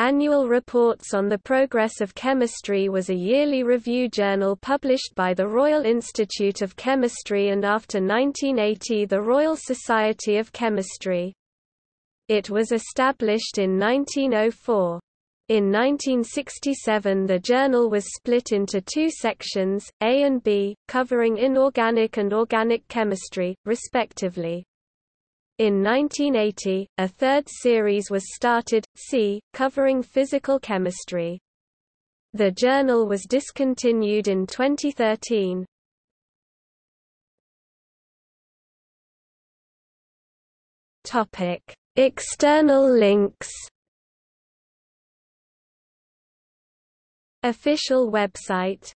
Annual Reports on the Progress of Chemistry was a yearly review journal published by the Royal Institute of Chemistry and after 1980 the Royal Society of Chemistry. It was established in 1904. In 1967 the journal was split into two sections, A and B, covering inorganic and organic chemistry, respectively. In 1980, a third series was started, C, covering physical chemistry. The journal was discontinued in 2013. Topic: External links. Official website